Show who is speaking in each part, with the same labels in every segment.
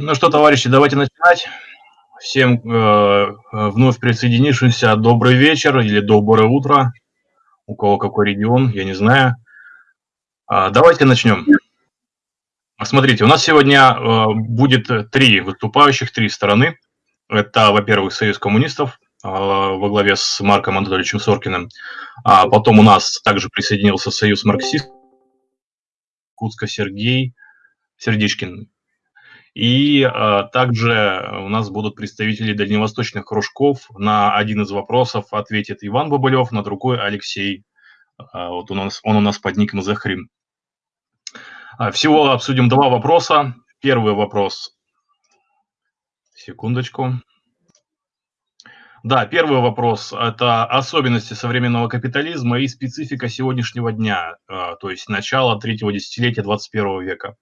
Speaker 1: Ну что, товарищи, давайте начинать. Всем э, вновь присоединившимся добрый вечер или доброе утро. У кого какой регион, я не знаю. А, давайте начнем. Смотрите, у нас сегодня э, будет три выступающих, три стороны. Это, во-первых, Союз коммунистов э, во главе с Марком Анатольевичем Соркиным. А потом у нас также присоединился Союз марксистов, Куцко Сергей Сердечкин. И э, также у нас будут представители дальневосточных кружков. На один из вопросов ответит Иван Бабылев, на другой Алексей. Э, вот он у нас, он у нас под ником Захрим. Э, всего обсудим два вопроса. Первый вопрос. Секундочку. Да, первый вопрос – это особенности современного капитализма и специфика сегодняшнего дня, то есть начало третьего десятилетия 21 века.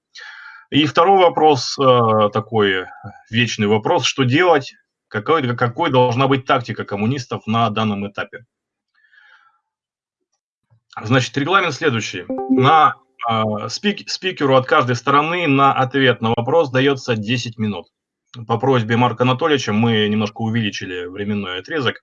Speaker 1: И второй вопрос, э, такой вечный вопрос, что делать, какой, какой должна быть тактика коммунистов на данном этапе. Значит, регламент следующий. На э, спик, спикеру от каждой стороны на ответ на вопрос дается 10 минут. По просьбе Марка Анатольевича мы немножко увеличили временной отрезок.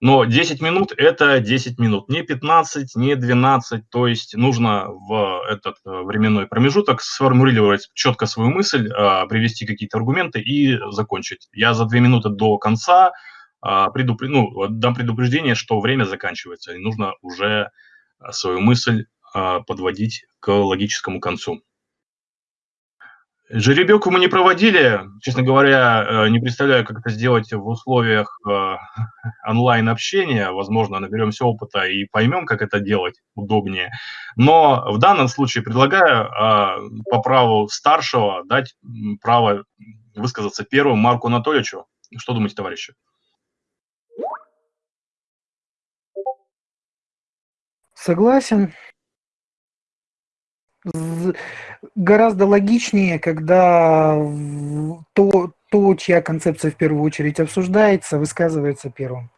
Speaker 1: Но 10 минут – это 10 минут, не 15, не 12. То есть нужно в этот э, временной промежуток сформулировать четко свою мысль, а, привести какие-то аргументы и закончить. Я за 2 минуты до конца а, предупр... ну, дам предупреждение, что время заканчивается, и нужно уже свою мысль а, подводить к логическому концу. Жеребьевку мы не проводили, честно говоря, э, не представляю, как это сделать в условиях э, онлайн-общения. Возможно, наберемся опыта и поймем, как это делать удобнее. Но в данном случае предлагаю э, по праву старшего дать право высказаться первым Марку Анатольевичу. Что думаете, товарищи?
Speaker 2: Согласен гораздо логичнее, когда то, то, чья концепция в первую очередь обсуждается, высказывается первым.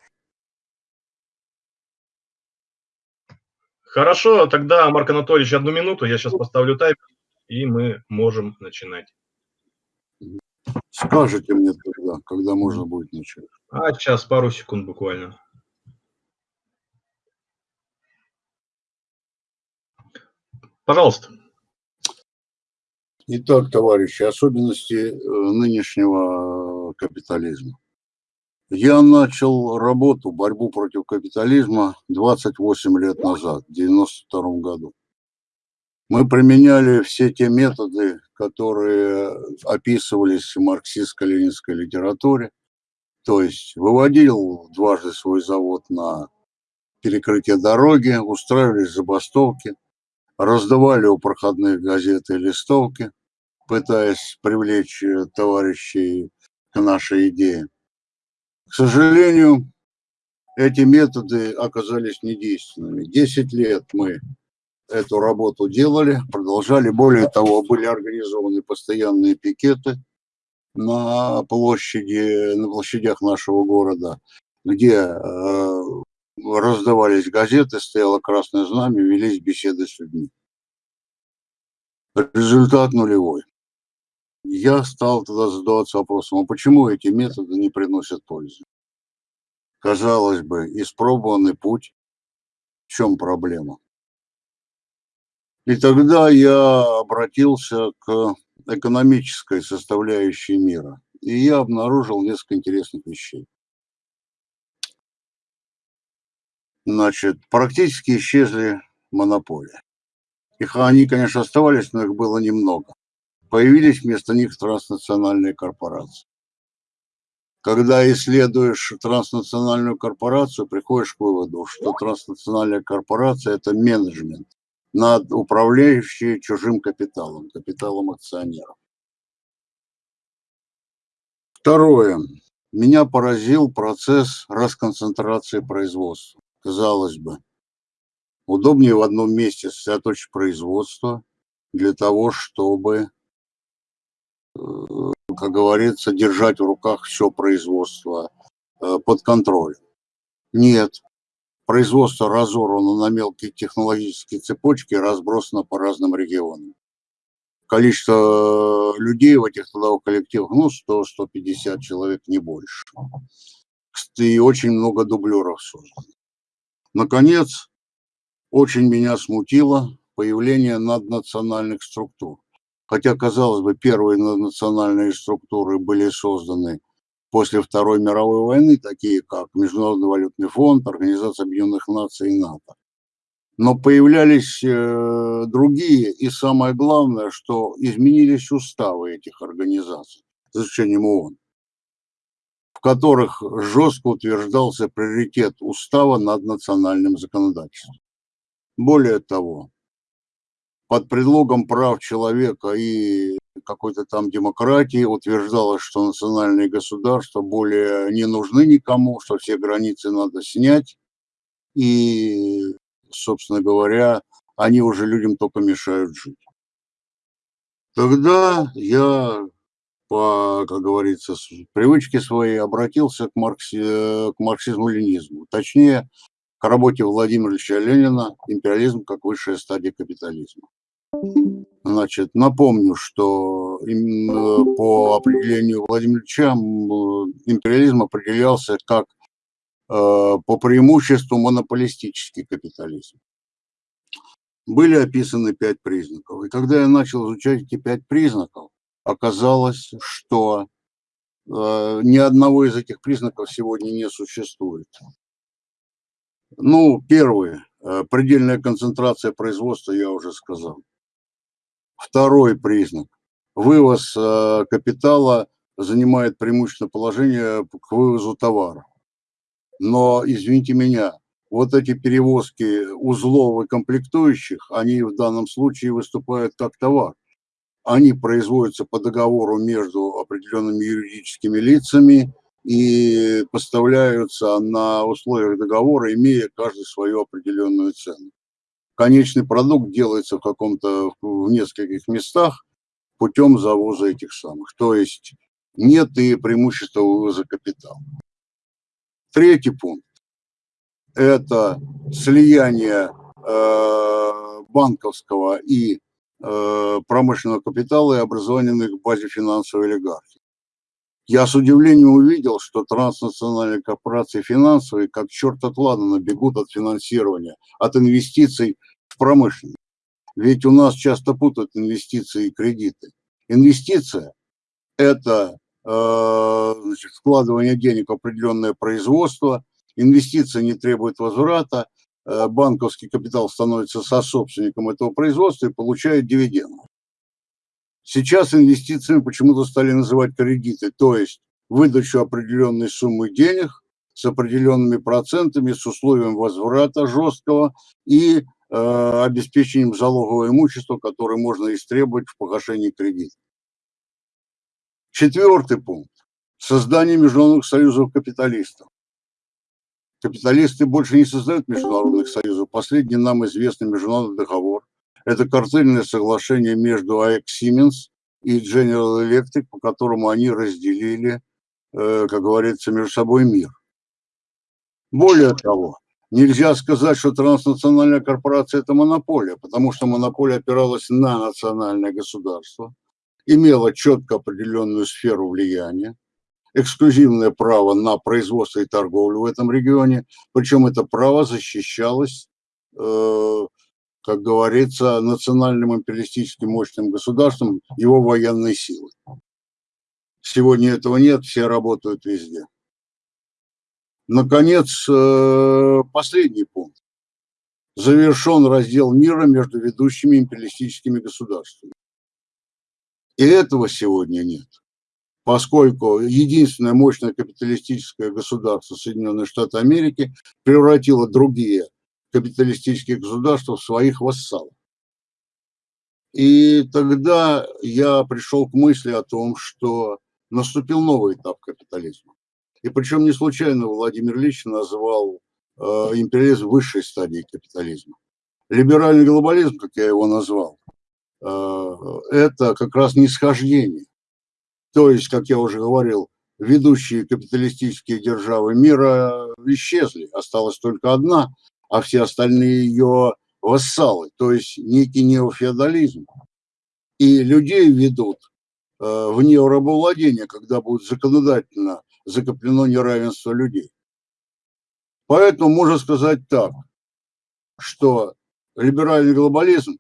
Speaker 1: Хорошо, тогда, Марк Анатольевич, одну минуту, я сейчас поставлю тайм, и мы можем начинать.
Speaker 3: Скажите мне тогда, когда можно будет начать.
Speaker 1: А, сейчас, пару секунд буквально. Пожалуйста.
Speaker 3: Итак, товарищи, особенности э, нынешнего капитализма. Я начал работу, борьбу против капитализма 28 лет назад, в 92 году. Мы применяли все те методы, которые описывались в марксистско-ленинской литературе, то есть выводил дважды свой завод на перекрытие дороги, устраивались забастовки – раздавали у проходных газет и листовки, пытаясь привлечь э, товарищей к нашей идее. К сожалению, эти методы оказались недейственными. Десять лет мы эту работу делали, продолжали. Более того, были организованы постоянные пикеты на площади, на площадях нашего города, где э, раздавались газеты, стояло красное знамя, велись беседы с людьми. Результат нулевой. Я стал тогда задаваться вопросом, а почему эти методы не приносят пользы? Казалось бы, испробованный путь, в чем проблема? И тогда я обратился к экономической составляющей мира, и я обнаружил несколько интересных вещей. Значит, практически исчезли монополии. Их они, конечно, оставались, но их было немного. Появились вместо них транснациональные корпорации. Когда исследуешь транснациональную корпорацию, приходишь к выводу, что транснациональная корпорация – это менеджмент, над управляющий чужим капиталом, капиталом акционеров. Второе. Меня поразил процесс расконцентрации производства казалось бы. Удобнее в одном месте сосредоточить производство для того, чтобы, э, как говорится, держать в руках все производство э, под контролем. Нет, производство разорвано на мелкие технологические цепочки, разбросано по разным регионам. количество людей в этих трудовых коллективах, ну, 100-150 человек, не больше. И очень много дублеров создано. Наконец, очень меня смутило появление наднациональных структур. Хотя, казалось бы, первые наднациональные структуры были созданы после Второй мировой войны, такие как Международный валютный фонд, Организация Объединенных Наций и НАТО. Но появлялись э, другие, и самое главное, что изменились уставы этих организаций, за исключением ООН, которых жестко утверждался приоритет устава над национальным законодательством. Более того, под предлогом прав человека и какой-то там демократии утверждалось, что национальные государства более не нужны никому, что все границы надо снять. И, собственно говоря, они уже людям только мешают жить. Тогда я, по, как говорится, привычке своей обратился к, маркси, к марксизму-ленизму. Точнее, к работе Владимира Ильича Ленина «Империализм как высшая стадия капитализма». Значит, напомню, что по определению Владимира Ильича империализм определялся как э, по преимуществу монополистический капитализм. Были описаны пять признаков. И когда я начал изучать эти пять признаков, оказалось, что э, ни одного из этих признаков сегодня не существует. Ну, первый, э, предельная концентрация производства, я уже сказал. Второй признак. Вывоз э, капитала занимает преимущественное положение к вывозу товара. Но, извините меня, вот эти перевозки узлов и комплектующих, они в данном случае выступают как товар. Они производятся по договору между определенными юридическими лицами и поставляются на условиях договора, имея каждый свою определенную цену конечный продукт делается в каком-то, в нескольких местах путем завоза этих самых. То есть нет и преимущества вывоза капитала. Третий пункт – это слияние э, банковского и промышленного капитала и образование на их базе финансовой олигархии. Я с удивлением увидел, что транснациональные корпорации финансовые как черт от ладана бегут от финансирования, от инвестиций в промышленность. Ведь у нас часто путают инвестиции и кредиты. Инвестиция – это э, значит, вкладывание денег в определенное производство, инвестиция не требует возврата, э, банковский капитал становится сособственником этого производства и получает дивиденды. Сейчас инвестициями почему-то стали называть кредиты, то есть выдачу определенной суммы денег с определенными процентами, с условием возврата жесткого и э, обеспечением залогового имущества, которое можно истребовать в погашении кредита. Четвертый пункт. Создание международных союзов капиталистов. Капиталисты больше не создают международных союзов. Последний нам известный международный договор это картельное соглашение между AEC Siemens и General Electric, по которому они разделили, э, как говорится, между собой мир. Более того, нельзя сказать, что транснациональная корпорация – это монополия, потому что монополия опиралась на национальное государство, имела четко определенную сферу влияния, эксклюзивное право на производство и торговлю в этом регионе, причем это право защищалось э, как говорится, национальным империалистическим мощным государством его военной силы. Сегодня этого нет, все работают везде. Наконец, э, последний пункт. Завершен раздел мира между ведущими империалистическими государствами. И этого сегодня нет, поскольку единственное мощное капиталистическое государство Соединенные Штаты Америки превратило другие капиталистических государств в своих вассалов. И тогда я пришел к мысли о том, что наступил новый этап капитализма. И причем не случайно Владимир Ильич назвал э, империализм высшей стадией капитализма. Либеральный глобализм, как я его назвал, э, это как раз нисхождение. То есть, как я уже говорил, ведущие капиталистические державы мира исчезли, осталась только одна, а все остальные ее вассалы, то есть некий неофеодализм. и людей ведут э, в неорабовладение, когда будет законодательно закреплено неравенство людей. Поэтому можно сказать так, что либеральный глобализм,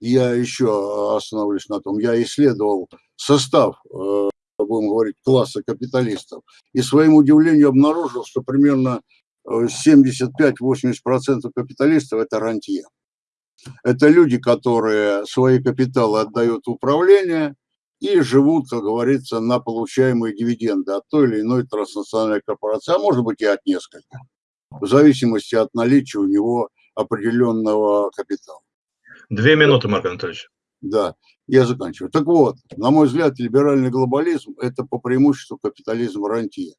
Speaker 3: я еще остановлюсь на том, я исследовал состав, э, будем говорить, класса капиталистов, и своим удивлению обнаружил, что примерно 75-80% капиталистов – это рантье. Это люди, которые свои капиталы отдают в управление и живут, как говорится, на получаемые дивиденды от той или иной транснациональной корпорации, а может быть и от нескольких, в зависимости от наличия у него определенного капитала.
Speaker 1: Две минуты, Марк Анатольевич.
Speaker 3: Да, я заканчиваю. Так вот, на мой взгляд, либеральный глобализм – это по преимуществу капитализм рантье.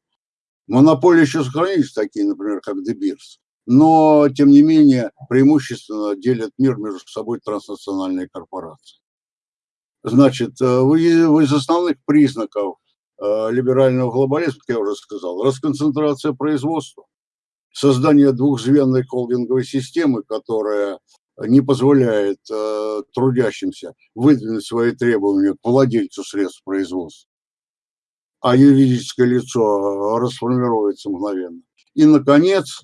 Speaker 3: Монополии еще сохранились такие, например, как Дебирс но, тем не менее, преимущественно делят мир между собой транснациональные корпорации. Значит, э, из основных признаков э, либерального глобализма, как я уже сказал, расконцентрация производства, создание двухзвенной холдинговой системы, которая не позволяет э, трудящимся выдвинуть свои требования к владельцу средств производства, а юридическое лицо расформируется мгновенно. И, наконец,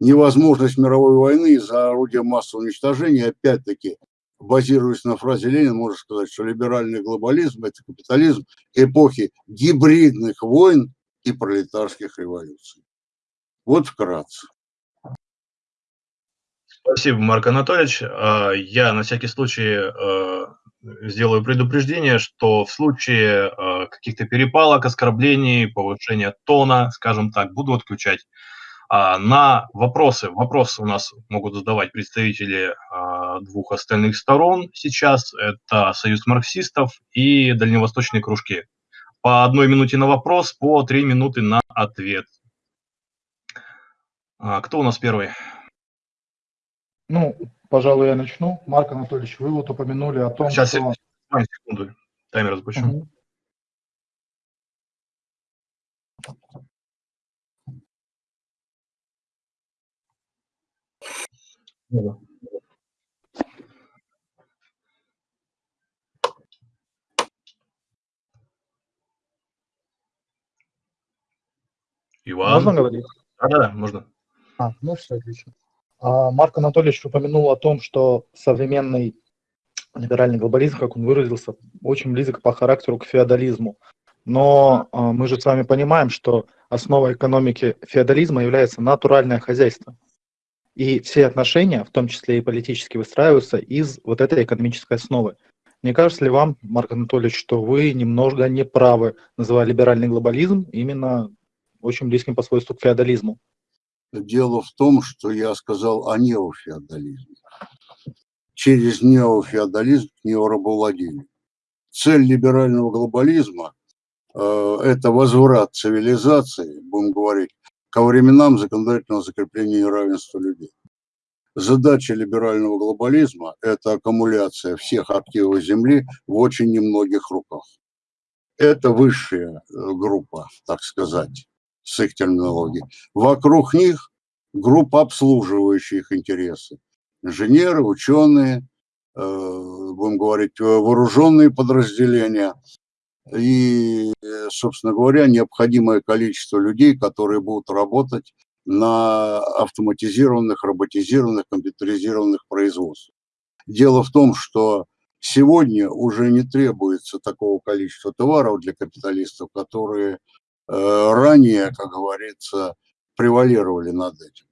Speaker 3: невозможность мировой войны из-за орудия массового уничтожения, опять-таки, базируясь на фразе Ленина, можно сказать, что либеральный глобализм – это капитализм эпохи гибридных войн и пролетарских революций. Вот вкратце.
Speaker 1: Спасибо, Марк Анатольевич. А, я на всякий случай а, сделаю предупреждение, что в случае а, каких-то перепалок, оскорблений, повышения тона, скажем так, буду отключать на вопросы, вопросы у нас могут задавать представители двух остальных сторон сейчас. Это Союз марксистов и дальневосточные кружки. По одной минуте на вопрос, по три минуты на ответ. Кто у нас первый?
Speaker 4: Ну, пожалуй, я начну. Марк Анатольевич, вы вот упомянули о том,
Speaker 1: Сейчас, что... Сейчас, секунду, таймер запущу. Угу. Да. Иван.
Speaker 4: Можно говорить?
Speaker 1: Да, да, можно.
Speaker 4: А, ну все, отлично. А, Марк Анатольевич упомянул о том, что современный либеральный глобализм, как он выразился, очень близок по характеру к феодализму. Но а, мы же с вами понимаем, что основой экономики феодализма является натуральное хозяйство. И все отношения, в том числе и политические, выстраиваются из вот этой экономической основы. Не кажется ли вам, Марк Анатольевич, что вы немного не правы, называя либеральный глобализм именно очень близким по свойству к феодализму?
Speaker 3: Дело в том, что я сказал о неофеодализме. Через неофеодализм к неорабовладению. Цель либерального глобализма э, – это возврат цивилизации, будем говорить, ко временам законодательного закрепления равенства людей. Задача либерального глобализма – это аккумуляция всех активов Земли в очень немногих руках. Это высшая э, группа, так сказать, с их терминологией. Вокруг них группа, обслуживающая их интересы. Инженеры, ученые, э, будем говорить, вооруженные подразделения – и, собственно говоря, необходимое количество людей, которые будут работать на автоматизированных, роботизированных, компьютеризированных производствах. Дело в том, что сегодня уже не требуется такого количества товаров для капиталистов, которые э, ранее, как говорится, превалировали над этим,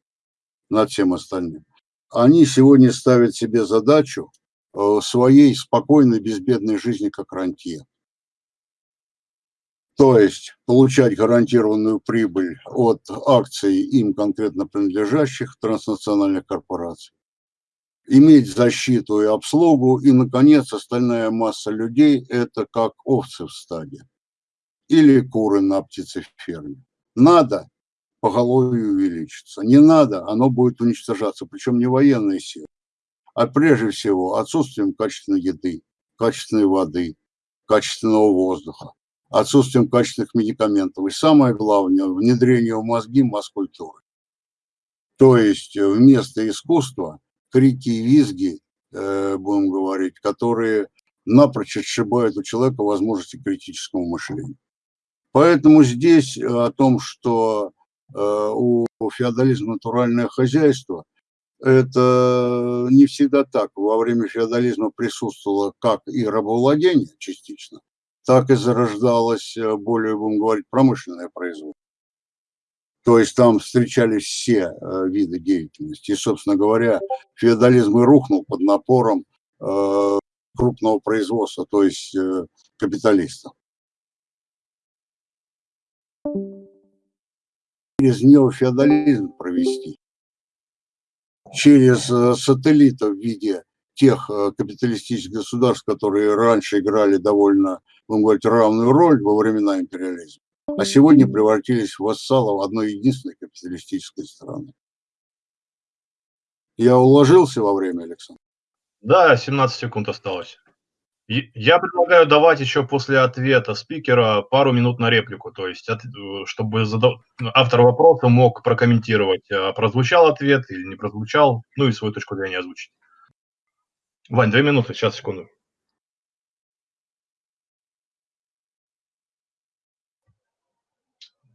Speaker 3: над всем остальным. Они сегодня ставят себе задачу э, своей спокойной, безбедной жизни как рантье. То есть получать гарантированную прибыль от акций им конкретно принадлежащих транснациональных корпораций, иметь защиту и обслугу, и, наконец, остальная масса людей – это как овцы в стаде или куры на птицеферме. Надо – поголовью увеличится, не надо – оно будет уничтожаться, причем не военные силы, а прежде всего отсутствием качественной еды, качественной воды, качественного воздуха отсутствием качественных медикаментов. И самое главное, внедрение в мозги масс-культуры. То есть э, вместо искусства крики и визги э, будем говорить, которые напрочь отшибают у человека возможности критического мышления. Поэтому здесь о том, что у феодализма натуральное хозяйство, это не всегда так. Во время феодализма присутствовало как и рабовладение частично, так и зарождалось более, будем говорить, промышленное производство. То есть там встречались все э, виды деятельности. И, собственно говоря, феодализм и рухнул под напором э, крупного производства, то есть э, капиталистов. Через неофеодализм провести, через сателлитов в виде тех капиталистических государств, которые раньше играли довольно, будем говорить, равную роль во времена империализма, а сегодня превратились в вассалов одной единственной капиталистической страны. Я уложился во время, Александр?
Speaker 1: Да, 17 секунд осталось. Я предлагаю давать еще после ответа спикера пару минут на реплику, то есть, чтобы автор вопроса мог прокомментировать, а прозвучал ответ или не прозвучал, ну и свою точку зрения озвучить. Вань, две минуты, сейчас, секунду.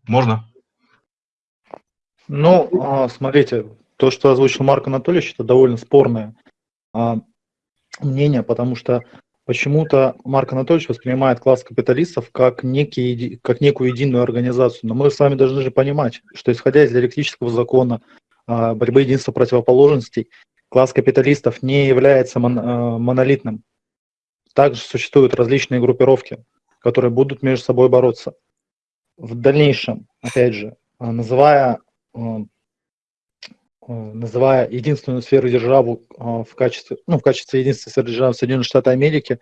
Speaker 1: Можно?
Speaker 4: Ну, а, смотрите, то, что озвучил Марк Анатольевич, это довольно спорное а, мнение, потому что почему-то Марк Анатольевич воспринимает класс капиталистов как, некий, как некую единую организацию. Но мы с вами должны же понимать, что исходя из диалектического закона а, борьбы единства противоположностей, класс капиталистов не является мон, монолитным. Также существуют различные группировки, которые будут между собой бороться в дальнейшем, опять же, а, называя, а, называя единственную сферу державу в качестве, ну, в качестве единственной сферы державы Соединенных Штатов Америки,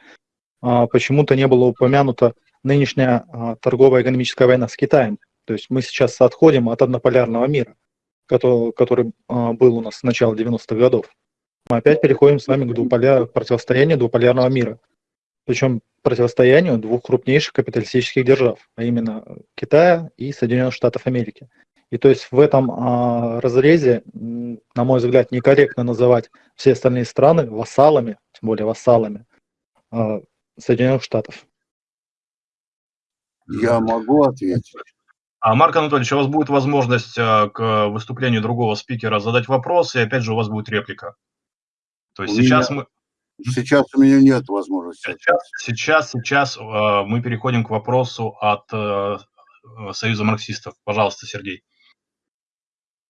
Speaker 4: почему-то не было упомянуто нынешняя торговая экономическая война с Китаем. То есть мы сейчас отходим от однополярного мира, который, который был у нас с начала 90-х годов. Мы опять переходим с вами к двуполя, противостоянию двуполярного мира. Причем противостоянию двух крупнейших капиталистических держав, а именно Китая и Соединенных Штатов Америки. И то есть в этом а, разрезе, на мой взгляд, некорректно называть все остальные страны вассалами, тем более вассалами а, Соединенных Штатов.
Speaker 3: Я могу ответить.
Speaker 1: А, Марк Анатольевич, у вас будет возможность а, к выступлению другого спикера задать вопрос, и опять же у вас будет реплика. То есть у сейчас меня... мы...
Speaker 3: Сейчас у меня нет возможности.
Speaker 1: Сейчас, сейчас, сейчас э, мы переходим к вопросу от э, Союза марксистов. Пожалуйста, Сергей.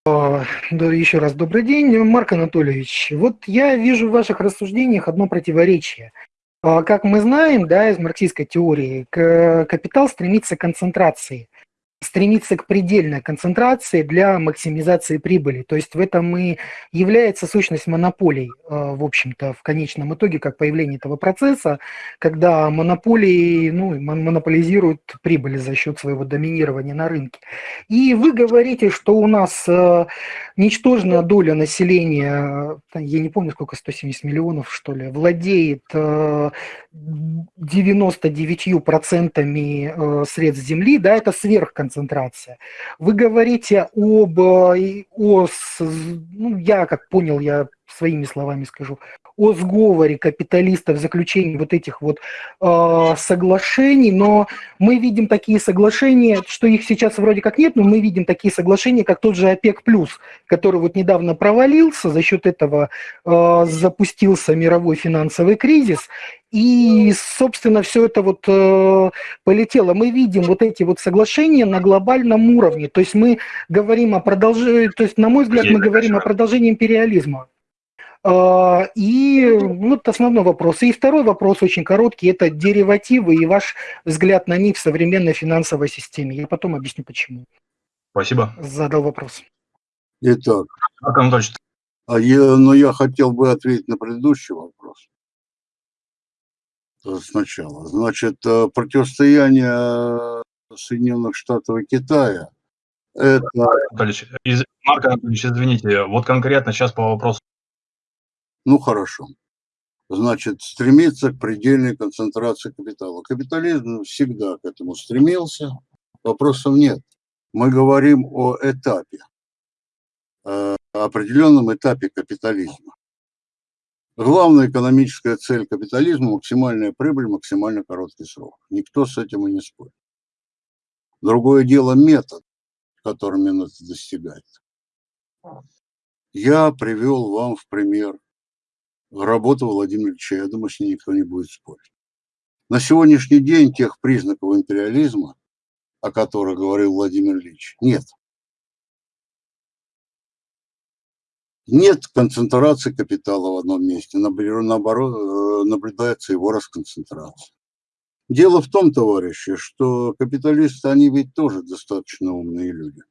Speaker 2: Да, еще раз добрый день, Марк Анатольевич. Вот я вижу в ваших рассуждениях одно противоречие. А, как мы знаем, да, из марксистской теории, капитал стремится к концентрации стремиться к предельной концентрации для максимизации прибыли. То есть в этом и является сущность монополий, э, в общем-то, в конечном итоге, как появление этого процесса, когда монополии ну, монополизируют прибыли за счет своего доминирования на рынке. И вы говорите, что у нас э, ничтожная доля населения, э, я не помню, сколько, 170 миллионов, что ли, владеет 99% средств земли, да, это сверхконцентрация концентрация. Вы говорите об, э, о, ну, я как понял, я своими словами скажу, о сговоре капиталистов, заключении вот этих вот э, соглашений, но мы видим такие соглашения, что их сейчас вроде как нет, но мы видим такие соглашения, как тот же ОПЕК+, который вот недавно провалился, за счет этого э, запустился мировой финансовый кризис, и, собственно, все это вот э, полетело. Мы видим вот эти вот соглашения на глобальном уровне. То есть мы говорим о продолжении, то есть, на мой взгляд, мы говорим о продолжении империализма. Э, и ну, это основной вопрос. И второй вопрос очень короткий, это деривативы и ваш взгляд на них в современной финансовой системе. Я потом объясню, почему.
Speaker 1: Спасибо.
Speaker 2: Задал вопрос.
Speaker 3: Итак, а я, но я хотел бы ответить на предыдущий вопрос сначала. Значит, э, противостояние Соединенных Штатов и Китая – это…
Speaker 1: Марк Анатольевич, извините, вот конкретно сейчас по вопросу.
Speaker 3: Ну, хорошо. Значит, стремиться к предельной концентрации капитала. Капитализм всегда к этому стремился, вопросов нет. Мы говорим о этапе, э, определенном этапе капитализма. Главная экономическая цель капитализма – максимальная прибыль, максимально короткий срок. Никто с этим и не спорит. Другое дело метод, которым это достигается. Я привел вам в пример работу Владимира Ильича. Я думаю, с ней никто не будет спорить. На сегодняшний день тех признаков империализма, о которых говорил Владимир Ильич, нет. Нет концентрации капитала в одном месте, наоборот, э, наблюдается его расконцентрация. Дело в том, товарищи, что капиталисты, они ведь тоже достаточно умные люди.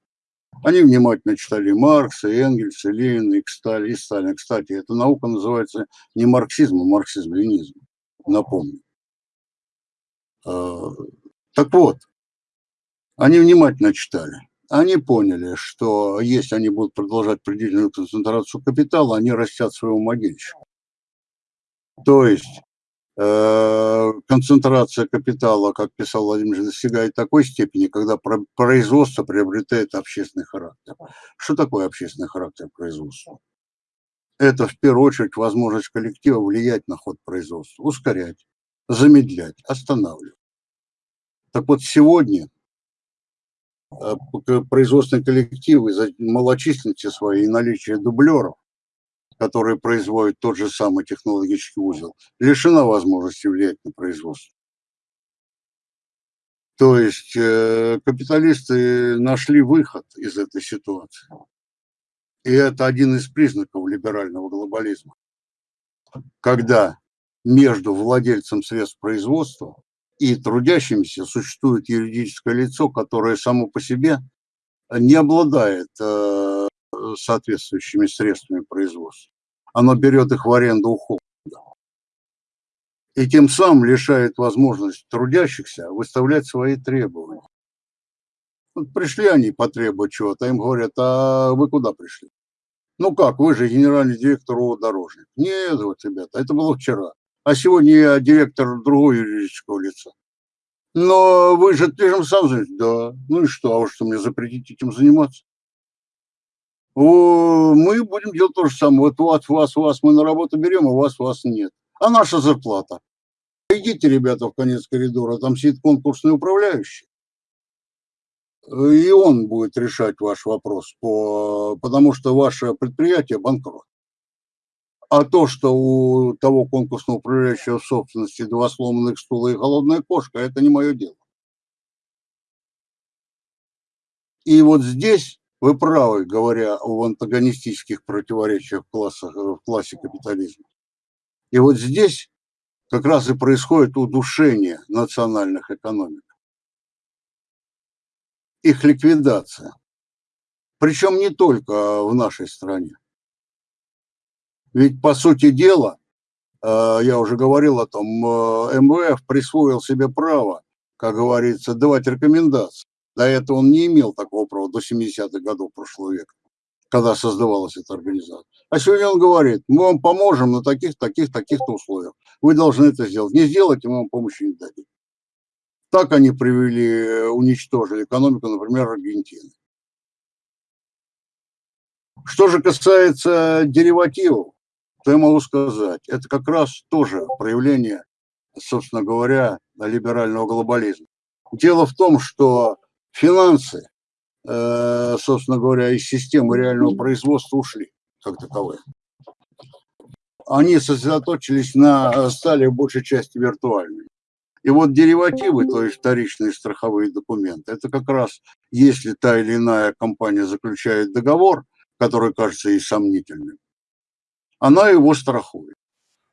Speaker 3: Они внимательно читали Маркса, Энгельса, Ленина и Сталина. Кстати, эта наука называется не марксизм, а марксизм-ленизм. Напомню. А, так вот, они внимательно читали они поняли, что если они будут продолжать предельную концентрацию капитала, они растят своего могильщика. То есть концентрация капитала, как писал Владимир, достигает такой степени, когда производство приобретает общественный характер. Что такое общественный характер производства? Это в первую очередь возможность коллектива влиять на ход производства, ускорять, замедлять, останавливать. Так вот сегодня Э, производственные коллективы из-за малочисленности своей и наличия дублеров, которые производят тот же самый технологический узел, лишена возможности влиять на производство. То есть э, капиталисты нашли выход из этой ситуации. И это один из признаков либерального глобализма. Когда между владельцем средств производства и трудящимся существует юридическое лицо, которое само по себе не обладает э, соответствующими средствами производства. Оно берет их в аренду у холода. И тем самым лишает возможности трудящихся выставлять свои требования. Вот пришли они потребовать чего-то, им говорят, а вы куда пришли? Ну как, вы же генеральный директор ООО «Дорожник». Нет, вот, ребята, это было вчера а сегодня я директор другого юридического лица. Но вы же этим сам знаете, да. Ну и что, а вы что, мне запретить этим заниматься? Мы будем делать то же самое. Вот вас, вас, вас мы на работу берем, а вас, вас нет. А наша зарплата? Идите, ребята, в конец коридора, там сидит конкурсный управляющий. И он будет решать ваш вопрос, по, потому что ваше предприятие банкрот. А то, что у того конкурсного управляющего собственности два сломанных стула и голодная кошка, это не мое дело. И вот здесь вы правы, говоря о антагонистических противоречиях в, классах, в классе капитализма. И вот здесь как раз и происходит удушение национальных экономик. Их ликвидация. Причем не только в нашей стране. Ведь, по сути дела, э, я уже говорил о том, э, МВФ присвоил себе право, как говорится, давать рекомендации. До этого он не имел такого права до 70-х годов прошлого века, когда создавалась эта организация. А сегодня он говорит, мы вам поможем на таких, таких, таких-то условиях. Вы должны это сделать. Не сделайте, мы вам помощи не дадим. Так они привели, э, уничтожили экономику, например, Аргентины. Что же касается деривативов, то я могу сказать, это как раз тоже проявление, собственно говоря, либерального глобализма. Дело в том, что финансы, э, собственно говоря, из системы реального производства ушли как таковые. Они сосредоточились на, стали в большей части виртуальными. И вот деривативы, то есть вторичные страховые документы, это как раз, если та или иная компания заключает договор, который кажется ей сомнительным, она его страхует.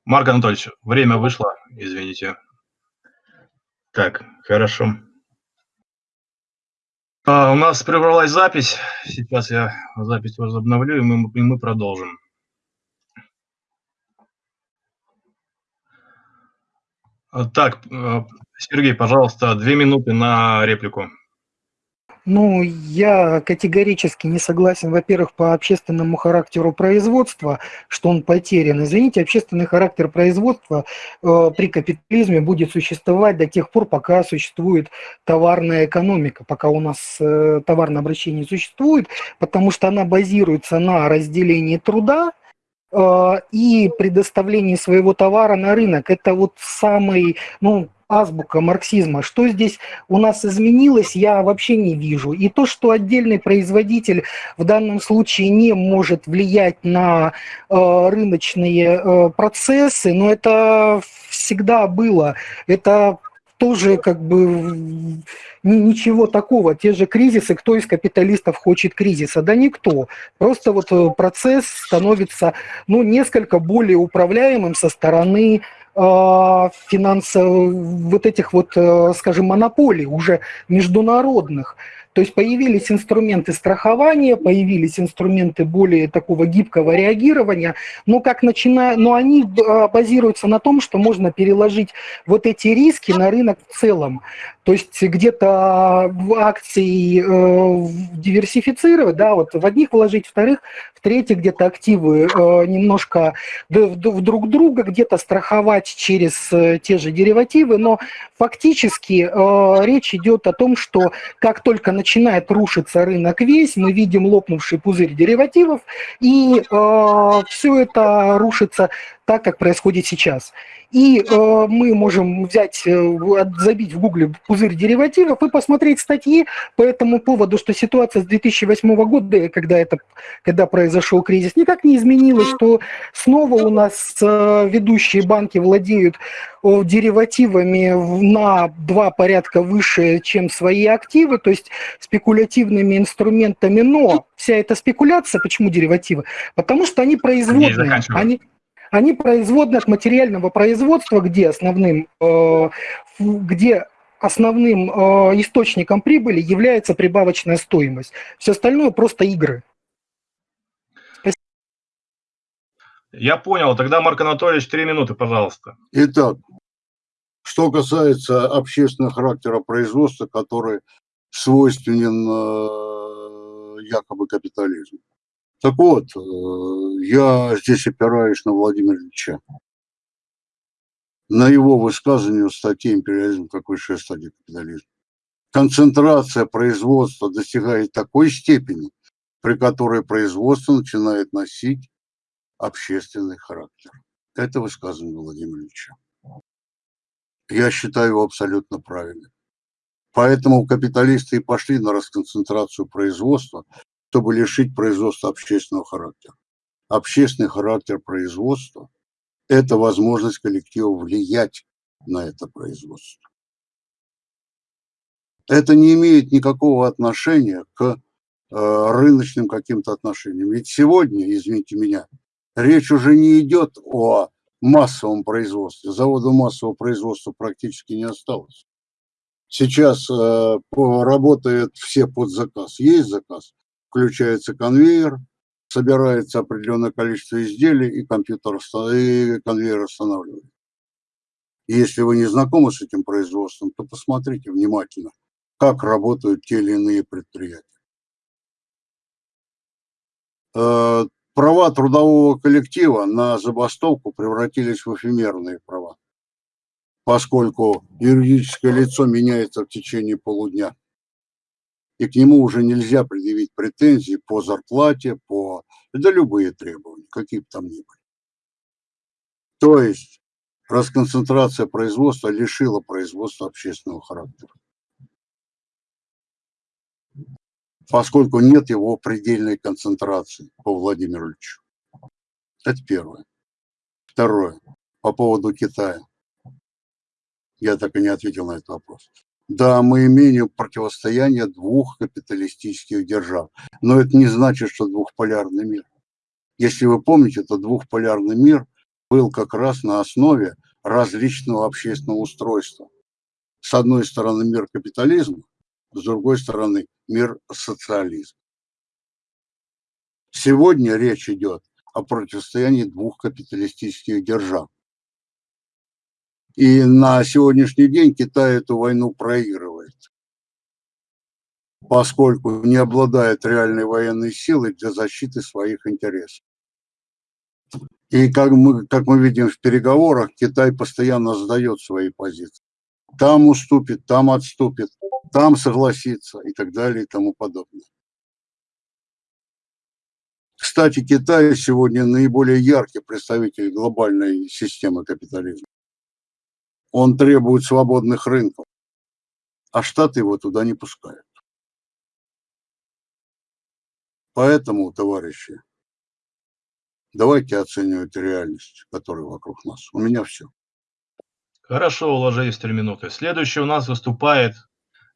Speaker 1: Марк Анатольевич, время вышло, извините. Так, хорошо. А, у нас прервалась запись. Сейчас я запись возобновлю, и мы, и мы продолжим. Так, э, Сергей, пожалуйста, две минуты на реплику.
Speaker 2: Ну, я категорически не согласен, во-первых, по общественному характеру производства, что он потерян. Извините, общественный характер производства э, при капитализме будет существовать до тех пор, пока существует товарная экономика, пока у нас э, товарное обращение существует, потому что она базируется на разделении труда, и предоставление своего товара на рынок. Это вот самый, ну, азбука марксизма. Что здесь у нас изменилось, я вообще не вижу. И то, что отдельный производитель в данном случае не может влиять на э, рыночные э, процессы, но это всегда было. Это тоже как бы ничего такого. Те же кризисы, кто из капиталистов хочет кризиса? Да никто. Просто вот э, процесс становится ну, несколько более управляемым со стороны а, финансовых, вот этих вот, э, скажем, монополий уже международных. То есть появились инструменты страхования, появились инструменты более такого гибкого реагирования, но, как начиная, но они а, базируются на том, что можно переложить вот эти риски на рынок в целом. То есть где-то акции э, диверсифицировать, да, вот в одних вложить, вторых, в третьих где-то активы э, немножко в, в друг друга, где-то страховать через э, те же деривативы, но фактически э, речь идет о том, что как только начинает рушиться рынок весь, мы видим лопнувший пузырь деривативов, и э, все это рушится так, как происходит сейчас. И э, мы можем взять, э, забить в гугле пузырь деривативов и посмотреть статьи по этому поводу, что ситуация с 2008 года, когда, это, когда произошел кризис, никак не изменилась, что снова у нас э, ведущие банки владеют э, деривативами на два порядка выше, чем свои активы, то есть спекулятивными инструментами, но вся эта спекуляция, почему деривативы? Потому что они производные, они, они производны от материального производства, где основным, э, где основным э, источником прибыли является прибавочная стоимость. Все остальное просто игры.
Speaker 1: Я понял. Тогда, Марк Анатольевич, три минуты, пожалуйста.
Speaker 3: Итак, что касается общественного характера производства, который свойственен э, якобы капитализму. Так вот, э, я здесь опираюсь на Владимира Ильича. На его высказывание в статье «Империализм как высшая стадия капитализма». Концентрация производства достигает такой степени, при которой производство начинает носить общественный характер. Это высказывание Владимира Ильича. Я считаю его абсолютно правильным. Поэтому капиталисты и пошли на расконцентрацию производства, чтобы лишить производства общественного характера. Общественный характер производства – это возможность коллектива влиять на это производство. Это не имеет никакого отношения к э, рыночным каким-то отношениям. Ведь сегодня, извините меня, речь уже не идет о массовом производстве. Завода массового производства практически не осталось. Сейчас э, работают все под заказ. Есть заказ, включается конвейер, собирается определенное количество изделий, и компьютер и конвейер останавливает. если вы не знакомы с этим производством, то посмотрите внимательно, как работают те или иные предприятия. Э, права трудового коллектива на забастовку превратились в эфемерные права, поскольку юридическое лицо меняется в течение полудня и к нему уже нельзя предъявить претензии по зарплате, по... Да любые требования, какие бы там ни были. То есть расконцентрация производства лишила производства общественного характера. Поскольку нет его предельной концентрации по Владимиру Ильичу. Это первое. Второе. По поводу Китая. Я так и не ответил на этот вопрос. Да, мы имеем противостояние двух капиталистических держав, но это не значит, что двухполярный мир. Если вы помните, то двухполярный мир был как раз на основе различного общественного устройства. С одной стороны мир капитализма, с другой стороны мир социализма. Сегодня речь идет о противостоянии двух капиталистических держав. И на сегодняшний день Китай эту войну проигрывает, поскольку не обладает реальной военной силой для защиты своих интересов. И как мы, как мы видим в переговорах, Китай постоянно сдает свои позиции. Там уступит, там отступит, там согласится и так далее и тому подобное. Кстати, Китай сегодня наиболее яркий представитель глобальной системы капитализма. Он требует свободных рынков, а Штаты его туда не пускают. Поэтому, товарищи, давайте оценивать реальность, которая вокруг нас. У меня все.
Speaker 1: Хорошо, уложились три минуты. Следующий у нас выступает,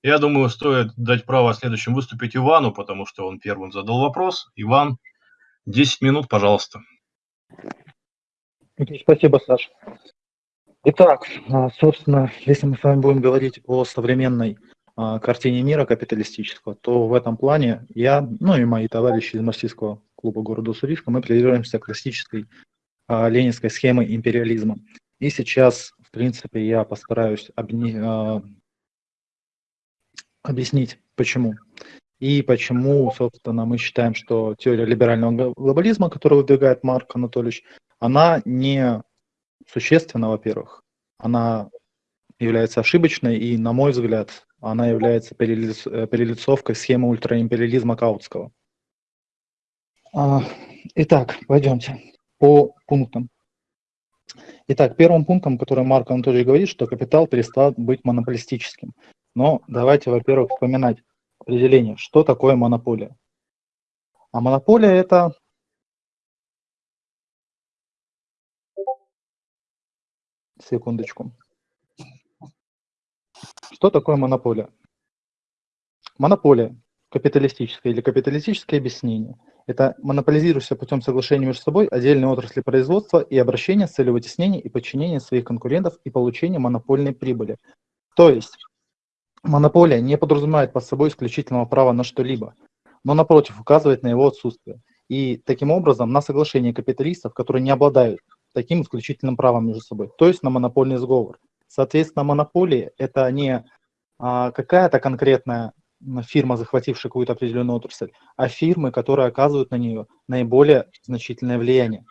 Speaker 1: я думаю, стоит дать право следующим выступить Ивану, потому что он первым задал вопрос. Иван, 10 минут, пожалуйста.
Speaker 4: Спасибо, Саша. Итак, а, собственно, если мы с вами будем говорить о современной а, картине мира капиталистического, то в этом плане я, ну и мои товарищи из марксистского клуба города Уссурийска, мы придерживаемся классической а, ленинской схемы империализма. И сейчас принципе, я постараюсь обни... Объяснить, почему. И почему, собственно, мы считаем, что теория либерального глобализма, которую выдвигает Марк Анатольевич, она не существенна, во-первых, она является ошибочной, и, на мой взгляд, она является перелиц... перелицовкой схемы ультраимпериализма Каутского. А, итак, пойдемте по пунктам. Итак, первым пунктом, который Марк Анатольевич говорит, что капитал перестал быть монополистическим. Но давайте, во-первых, вспоминать определение, что такое монополия. А монополия – это Секундочку. Что такое монополия? Монополия, капиталистическое или капиталистическое объяснение – это монополизирующийся путем соглашения между собой отдельные отрасли производства и обращения с целью вытеснения и подчинения своих конкурентов и получения монопольной прибыли. То есть монополия не подразумевает под собой исключительного права на что-либо, но напротив указывает на его отсутствие. И таким образом на соглашение капиталистов, которые не обладают таким исключительным правом между собой, то есть на монопольный сговор. Соответственно, монополия – это не а, какая-то конкретная фирма, захватившая какую-то определенную отрасль, а фирмы, которые оказывают на нее наиболее значительное влияние.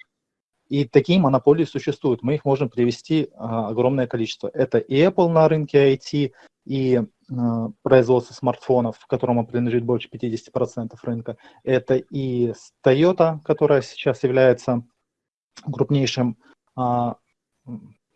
Speaker 4: И такие монополии существуют. Мы их можем привести а, огромное количество. Это и Apple на рынке IT, и а, производство смартфонов, которому принадлежит больше 50% рынка. Это и Toyota, которая сейчас является крупнейшим, а,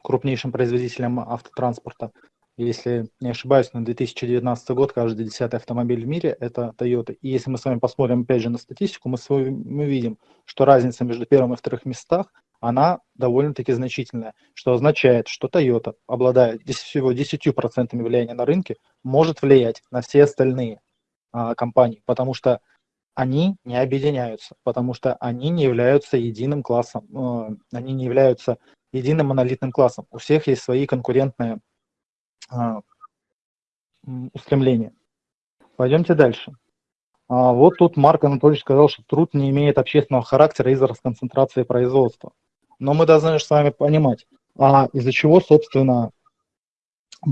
Speaker 4: крупнейшим производителем автотранспорта если не ошибаюсь, на 2019 год каждый десятый автомобиль в мире – это Toyota. И если мы с вами посмотрим, опять же, на статистику, мы, вами, мы видим, что разница между первым и вторым местах, она довольно-таки значительная, что означает, что Toyota, обладая всего 10% влияния на рынке, может влиять на все остальные а, компании, потому что они не объединяются, потому что они не являются единым классом, э, они не являются единым монолитным классом. У всех есть свои конкурентные а, устремления. Пойдемте дальше. А, вот тут Марк Анатольевич сказал, что труд не имеет общественного характера из-за расконцентрации производства. Но мы должны с вами понимать, а из-за чего, собственно,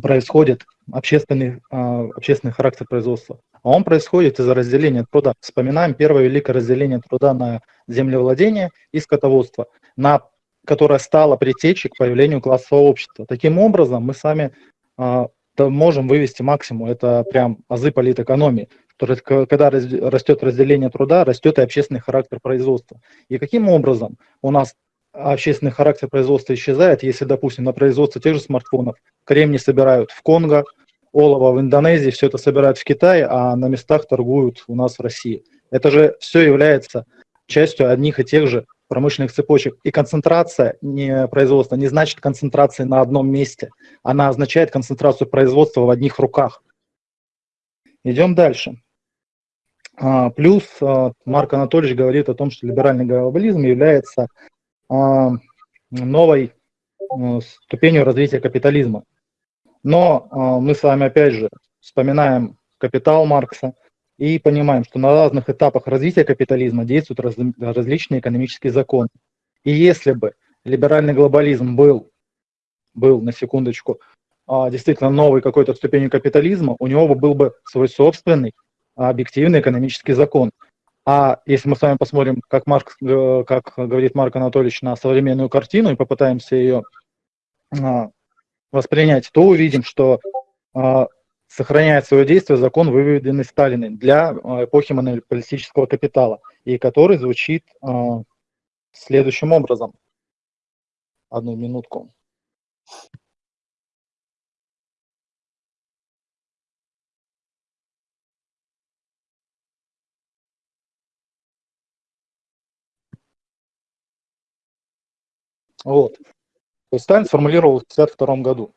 Speaker 4: происходит общественный, а, общественный характер производства. А он происходит из-за разделения труда. Вспоминаем первое великое разделение труда на землевладение и скотоводство, на которое стало предтечей к появлению классового общества. Таким образом, мы сами то можем вывести максимум. Это прям азы политэкономии. Когда растет разделение труда, растет и общественный характер производства. И каким образом у нас общественный характер производства исчезает, если, допустим, на производство тех же смартфонов кремний собирают в Конго, олово в Индонезии, все это собирают в Китае, а на местах торгуют у нас в России. Это же все является частью одних и тех же промышленных цепочек. И концентрация не производства не значит концентрации на одном месте. Она означает концентрацию производства в одних руках. Идем дальше. А, плюс а, Марк Анатольевич говорит о том, что либеральный глобализм является а, новой ступенью развития капитализма. Но мы с вами опять же вспоминаем капитал Маркса, и понимаем, что на разных этапах развития капитализма действуют раз, различные экономические законы. И если бы либеральный глобализм был, был на секундочку, а, действительно новой какой-то ступенью капитализма, у него бы был бы свой собственный объективный экономический закон. А если мы с вами посмотрим, как, Марк, э, как говорит Марк Анатольевич, на современную картину и попытаемся ее а, воспринять, то увидим, что а, сохраняет свое действие закон, выведенный Сталиным для э, эпохи монополистического капитала, и который звучит э, следующим образом. Одну минутку. Вот. То есть Сталин сформулировал в 1952 году.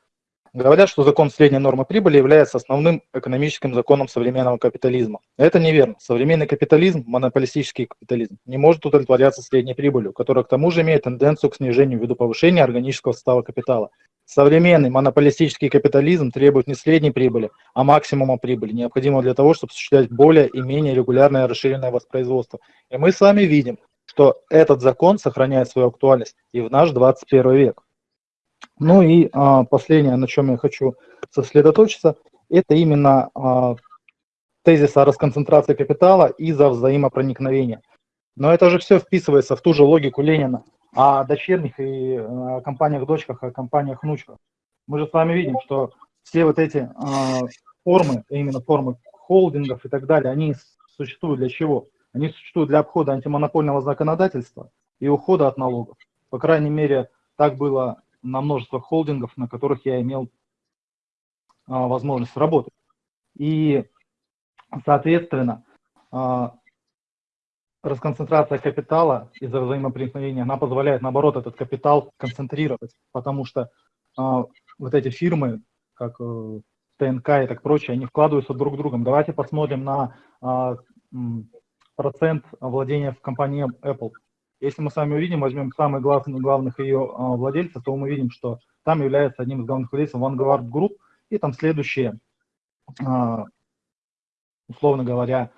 Speaker 4: Говорят, что закон средней нормы прибыли является основным экономическим законом современного капитализма. Это неверно. Современный капитализм, монополистический капитализм, не может удовлетворяться средней прибылью, которая к тому же имеет тенденцию к снижению ввиду повышения органического состава капитала. Современный монополистический капитализм требует не средней прибыли, а максимума прибыли, необходимого для того, чтобы осуществлять более и менее регулярное расширенное воспроизводство. И мы с вами видим, что этот закон сохраняет свою актуальность и в наш 21 век. Ну и а, последнее, на чем я хочу сосредоточиться, это именно а, тезис о расконцентрации капитала из-за взаимопроникновения. Но это же все вписывается в ту же логику Ленина о дочерних и о компаниях-дочках, о компаниях-внучках. Мы же с вами видим, что все вот эти а, формы, именно формы холдингов и так далее, они существуют для чего? Они существуют для обхода антимонопольного законодательства и ухода от налогов. По крайней мере, так было на множество холдингов, на которых я имел а, возможность работать. И, соответственно, а, расконцентрация капитала из-за взаимопроникновения, она позволяет, наоборот, этот капитал концентрировать, потому что а, вот эти фирмы, как э, ТНК и так прочее, они вкладываются друг в другом. Давайте посмотрим на а, процент владения в компании Apple. Если мы с вами увидим, возьмем самых главных, главных ее а, владельцев, то мы видим, что там является одним из главных владельцев Vanguard Group, и там следующие, а, условно говоря,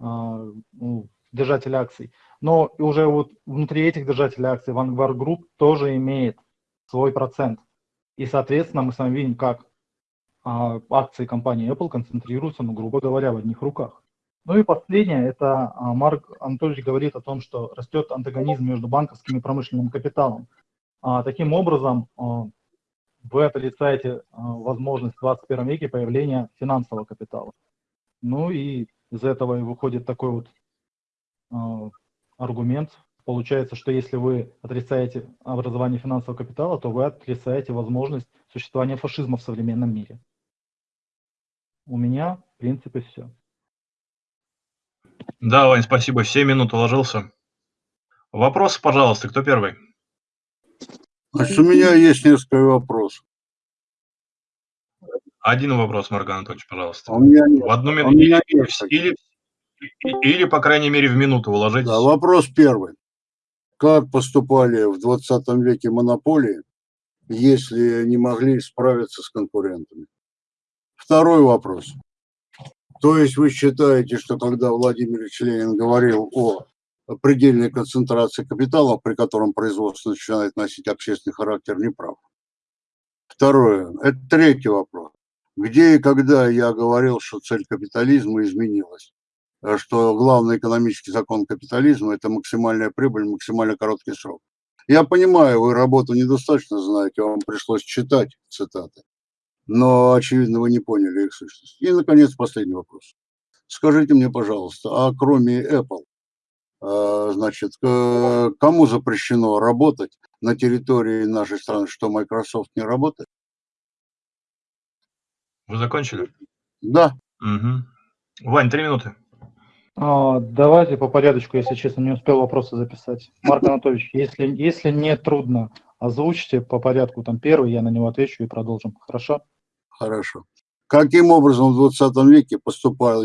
Speaker 4: а, ну, держатели акций. Но уже вот внутри этих держателей акций Vanguard Group тоже имеет свой процент. И, соответственно, мы с вами видим, как акции компании Apple концентрируются, ну, грубо говоря, в одних руках. Ну и последнее, это а, Марк Анатольевич говорит о том, что растет антагонизм между банковским и промышленным капиталом. А, таким образом, а, вы отрицаете возможность в 21 веке появления финансового капитала. Ну и из этого и выходит такой вот аргумент. Получается, что если вы отрицаете образование финансового капитала, то вы отрицаете возможность существования фашизма в современном мире. У меня, в принципе, все.
Speaker 1: Да, Вань, спасибо. 7 минут уложился. Вопрос, пожалуйста, кто первый?
Speaker 3: Значит, у меня есть несколько вопросов.
Speaker 1: Один вопрос, Марк Анатольевич, пожалуйста.
Speaker 3: А у меня нет.
Speaker 1: В одну
Speaker 3: А
Speaker 1: минуту.
Speaker 3: меня
Speaker 1: Или,
Speaker 3: нет
Speaker 1: или, или, по крайней мере, в минуту уложитесь.
Speaker 3: Да, вопрос первый. Как поступали в 20 веке монополии, если не могли справиться с конкурентами? Второй вопрос. То есть вы считаете, что когда Владимир Ильич Ленин говорил о предельной концентрации капитала, при котором производство начинает носить общественный характер, не прав? Второе. Это третий вопрос. Где и когда я говорил, что цель капитализма изменилась? А Что главный экономический закон капитализма – это максимальная прибыль, максимально короткий срок. Я понимаю, вы работу недостаточно знаете, вам пришлось читать цитаты но, очевидно, вы не поняли их сущность. И, наконец, последний вопрос. Скажите мне, пожалуйста, а кроме Apple, а, значит, кому запрещено работать на территории нашей страны, что Microsoft не работает?
Speaker 1: Вы закончили?
Speaker 3: Да.
Speaker 1: Угу. Вань, три минуты.
Speaker 4: А, давайте по порядочку, если честно, не успел вопросы записать. Марк Анатольевич, если, если не трудно, озвучьте по порядку там первый, я на него отвечу и продолжим. Хорошо?
Speaker 3: Хорошо. Каким образом в 20 веке поступал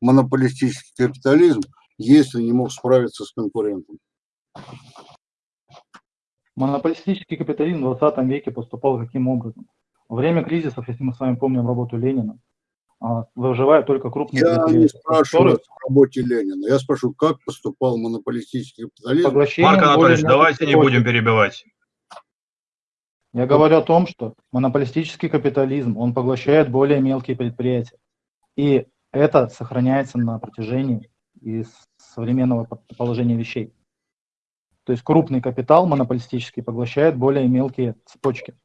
Speaker 3: монополистический капитализм, если не мог справиться с конкурентом?
Speaker 4: Монополистический капитализм в 20 веке поступал каким образом? Во время кризисов, если мы с вами помним работу Ленина, а, выживают только крупные
Speaker 3: Я не спрашиваю
Speaker 4: которые
Speaker 3: о работе Ленина. Я спрашиваю, как поступал монополистический капитализм?
Speaker 4: поглощением
Speaker 1: Марк Анатольевич, давайте не будем перебивать.
Speaker 4: Я говорю о том, что монополистический капитализм, он поглощает более мелкие предприятия. И это сохраняется на протяжении из современного положения вещей. То есть крупный капитал монополистический поглощает более мелкие цепочки.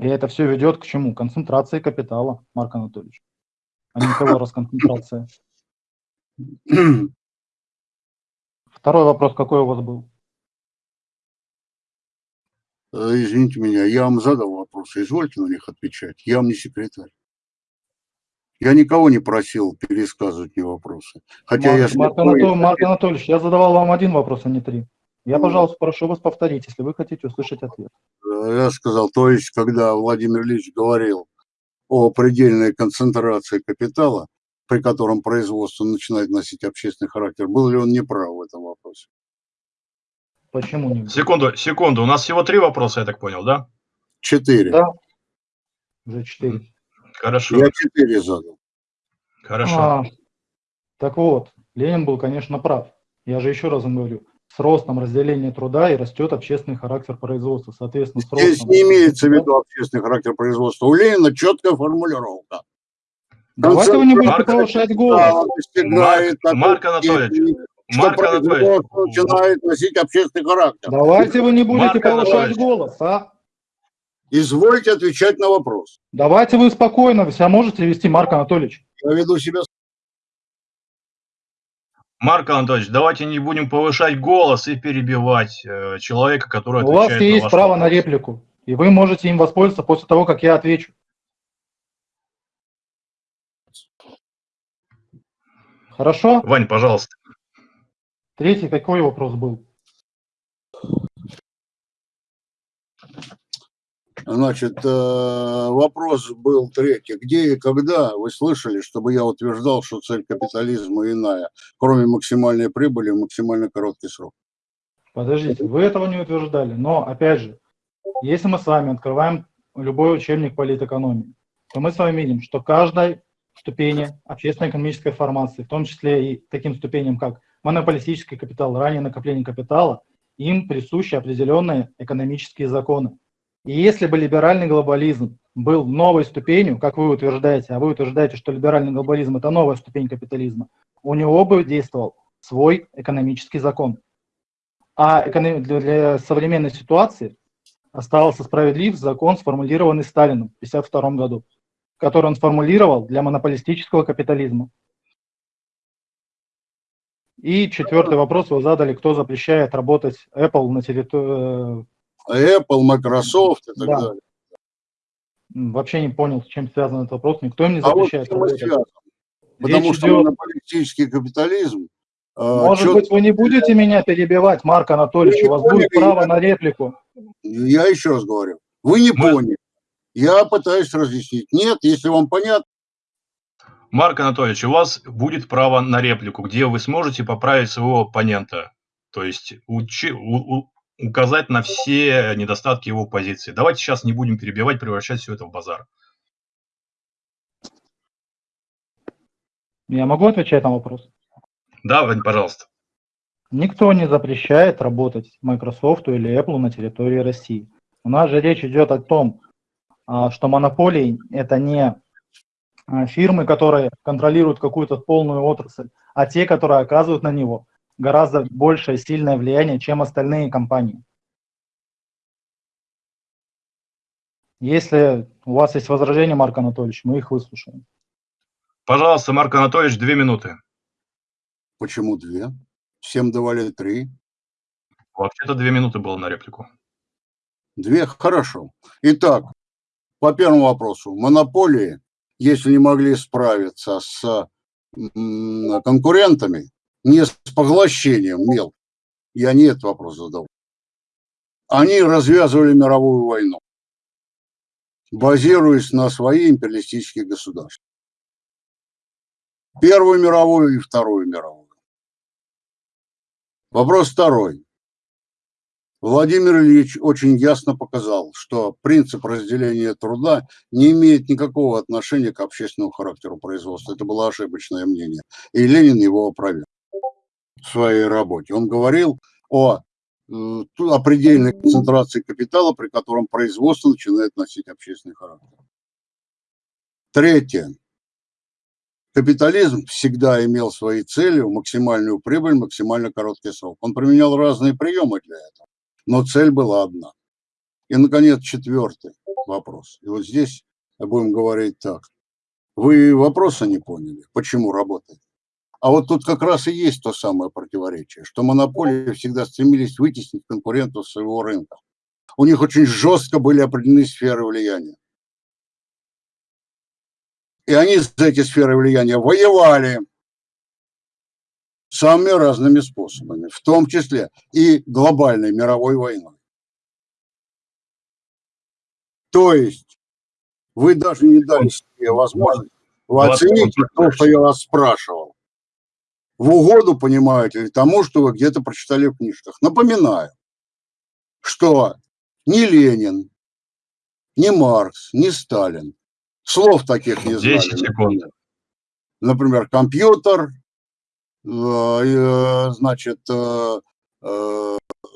Speaker 4: И это все ведет к чему? Концентрации капитала, Марк Анатольевич, а не того расконцентрация. Второй вопрос какой у вас был?
Speaker 3: Э, Извините меня, я вам задал вопросы, извольте на них отвечать. Я вам не секретарь. Я никого не просил пересказывать мне вопросы. Хотя
Speaker 4: Марк,
Speaker 3: я
Speaker 4: Марк, Анатолий, Марк Анатольевич, я задавал вам один вопрос, а не три. Я,
Speaker 3: Ну.
Speaker 4: пожалуйста, прошу вас повторить, если вы хотите услышать ответ.
Speaker 3: э, я сказал, то есть, когда Владимир Ильич говорил о предельной концентрации капитала, при котором производство начинает носить общественный характер, был ли он неправ в этом вопросе?
Speaker 4: Почему не?
Speaker 1: Секунду, секунду. У нас всего три вопроса, я так понял, да?
Speaker 3: Четыре.
Speaker 4: Да. Уже четыре.
Speaker 1: Хорошо,
Speaker 3: Я четыре задал.
Speaker 1: хорошо.
Speaker 4: А, так вот, Ленин был, конечно, прав. Я же еще раз вам говорю, с ростом разделения труда и растет общественный характер производства. Соответственно, с
Speaker 3: Здесь
Speaker 4: ростом...
Speaker 3: не имеется в виду общественный характер производства. У Ленина четкая формулировка.
Speaker 4: Давайте вы не будете повышать голос.
Speaker 1: Марк- Марк Анатольевич,
Speaker 3: что
Speaker 1: Марк
Speaker 3: начинает носить общественный характер.
Speaker 4: Давайте вы не будете
Speaker 1: Марк
Speaker 4: повышать
Speaker 1: Анатольевич.
Speaker 4: голос, а?
Speaker 3: Извольте отвечать на вопрос.
Speaker 4: Давайте вы спокойно себя можете вести, Марк Анатольевич.
Speaker 3: Я веду себя
Speaker 1: Марк Анатольевич, давайте не будем повышать голос и перебивать э, человека, который
Speaker 4: У вас
Speaker 1: отвечает на
Speaker 4: есть
Speaker 1: ваш
Speaker 4: право
Speaker 1: вопрос.
Speaker 4: на реплику, и вы можете им воспользоваться после того, как я отвечу. Хорошо?
Speaker 1: Вань, пожалуйста.
Speaker 4: Третий какой вопрос был?
Speaker 3: Значит, э, вопрос был третий. Где и когда вы слышали, чтобы я утверждал, что цель капитализма иная, кроме максимальной прибыли в максимально короткий срок?
Speaker 4: Подождите, вы этого не утверждали, но, опять же, если мы с вами открываем любой учебник политэкономии, то мы с вами видим, что каждой ступени общественно-экономической формации, в том числе и таким ступеням, как монополистический капитал, ранее накопление капитала, им присущи определенные экономические законы. И если бы либеральный глобализм был новой ступенью, как вы утверждаете, а вы утверждаете, что либеральный глобализм – это новая ступень капитализма, у него бы действовал свой экономический закон. А для современной ситуации остался справедлив закон, сформулированный Сталином в 1952 году, который он сформулировал для монополистического капитализма. И четвертый вопрос вы задали, кто запрещает работать Apple на территории...
Speaker 3: Apple, Microsoft и так
Speaker 4: Да.
Speaker 3: далее.
Speaker 4: Вообще не понял, с чем связан этот вопрос. Никто им не
Speaker 3: А вот
Speaker 4: запрещает
Speaker 3: чем и
Speaker 4: работать.
Speaker 3: Потому
Speaker 4: Речь
Speaker 3: что
Speaker 4: идет-
Speaker 3: монополистический капитализм э,
Speaker 4: Может
Speaker 3: чёт-
Speaker 4: быть, вы не будете меня перебивать, Марк Анатольевич, у вас будет
Speaker 3: поняли,
Speaker 4: право
Speaker 3: я-
Speaker 4: на реплику.
Speaker 3: Я еще раз говорю, вы не
Speaker 1: Мы-
Speaker 3: поняли. Я пытаюсь разъяснить. Нет, если вам понятно,
Speaker 1: Марк Анатольевич, у вас будет право на реплику, где вы сможете поправить своего оппонента, то есть учи- у- у- указать на все недостатки его позиции. Давайте сейчас не будем перебивать, превращать все это в базар.
Speaker 4: Я могу отвечать на вопрос?
Speaker 1: Да, Вань, пожалуйста.
Speaker 4: Никто не запрещает работать Microsoft или Apple на территории России. У нас же речь идет о том, а, что монополии – это не фирмы, которые контролируют какую-то полную отрасль, а те, которые оказывают на него гораздо большее сильное влияние, чем остальные компании. Если у вас есть возражения, Марк Анатольевич, мы их выслушаем.
Speaker 1: Пожалуйста, Марк Анатольевич, две минуты.
Speaker 3: почему две? Всем давали три.
Speaker 1: Вообще-то две минуты было на реплику.
Speaker 3: Две, хорошо. Итак, по первому вопросу. Монополии, если не могли справиться с конкурентами, не с поглощением мел, я не этот вопрос задал, они развязывали мировую войну, базируясь на свои империалистические государства. Первую мировую и Вторую мировую. Вопрос второй. Владимир Ильич очень ясно показал, что принцип разделения труда не имеет никакого отношения к общественному характеру производства. Это было ошибочное мнение. И Ленин его опроверг в своей работе. Он говорил о, о предельной концентрации капитала, при котором производство начинает носить общественный характер. Третье. Капитализм всегда имел своей целью максимальную прибыль, максимально короткий срок. Он применял разные приемы для этого, но цель была одна. И, наконец, четвертый вопрос. И вот здесь будем говорить так. Вы вопроса не поняли, почему работает? А вот тут как раз и есть то самое противоречие, что монополии всегда стремились вытеснить конкурентов своего рынка. У них очень жестко были определены сферы влияния. И они за эти сферы влияния воевали самыми разными способами, в том числе и глобальной мировой войной. То есть вы даже не дали себе возможность вы оцените то, что я вас спрашивал. В угоду, понимаете ли, тому, что вы где-то прочитали в книжках. Напоминаю, что ни Ленин, ни Маркс, ни Сталин слов таких не знали. 10 секунд. Например, компьютер, значит, э,